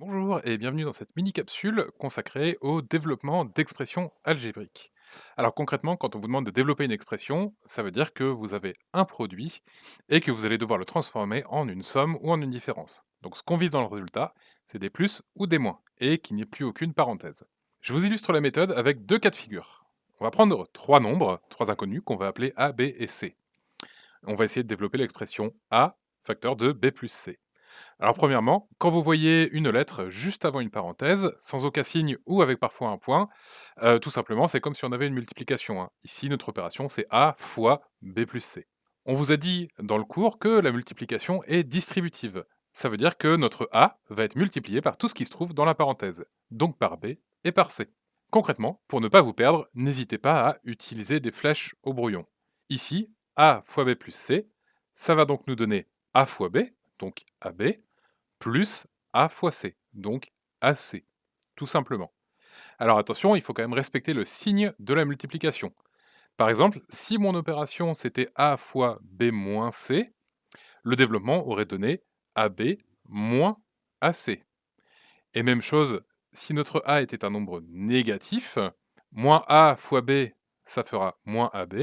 Bonjour et bienvenue dans cette mini-capsule consacrée au développement d'expressions algébriques. Alors concrètement, quand on vous demande de développer une expression, ça veut dire que vous avez un produit et que vous allez devoir le transformer en une somme ou en une différence. Donc ce qu'on vise dans le résultat, c'est des plus ou des moins, et qu'il n'y ait plus aucune parenthèse. Je vous illustre la méthode avec deux cas de figure. On va prendre trois nombres, trois inconnus, qu'on va appeler A, B et C. On va essayer de développer l'expression A facteur de B plus C. Alors premièrement, quand vous voyez une lettre juste avant une parenthèse, sans aucun signe ou avec parfois un point, heu, tout simplement, c'est comme si on avait une multiplication, hein. Ici, notre opération, c'est A fois B plus C. On vous a dit dans le cours que la multiplication est distributive. Ça veut dire que notre A va être multiplié par tout ce qui se trouve dans la parenthèse, donc par B et par C. Concrètement, pour ne pas vous perdre, n'hésitez pas à utiliser des flèches au brouillon. Ici, A fois B plus C, ça va donc nous donner A fois B, donc AB, plus A fois C, donc AC, tout simplement. Alors attention, il faut quand même respecter le signe de la multiplication. Par exemple, si mon opération c'était A fois B moins C, le développement aurait donné AB moins AC. Et même chose, si notre A était un nombre négatif, moins A fois B, ça fera moins AB,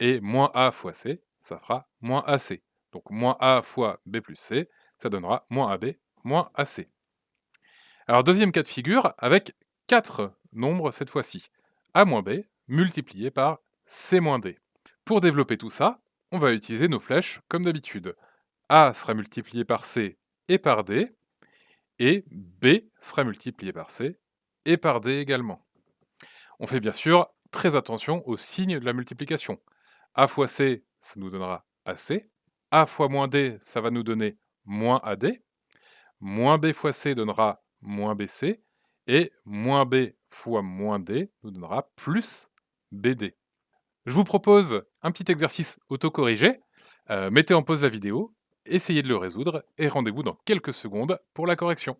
et moins A fois C, ça fera moins AC. Donc moins A fois B plus C, ça donnera moins AB moins AC. Alors deuxième cas de figure, avec 4 nombres cette fois-ci. A moins B multiplié par C moins D. Pour développer tout ça, on va utiliser nos flèches comme d'habitude. A sera multiplié par C et par D, et B sera multiplié par C et par D également. On fait bien sûr très attention au signe de la multiplication. A fois C, ça nous donnera AC. A fois moins D, ça va nous donner moins AD. Moins B fois C donnera moins BC. Et moins B fois moins D nous donnera plus BD. Je vous propose un petit exercice autocorrigé. Euh, mettez en pause la vidéo, essayez de le résoudre et rendez-vous dans quelques secondes pour la correction.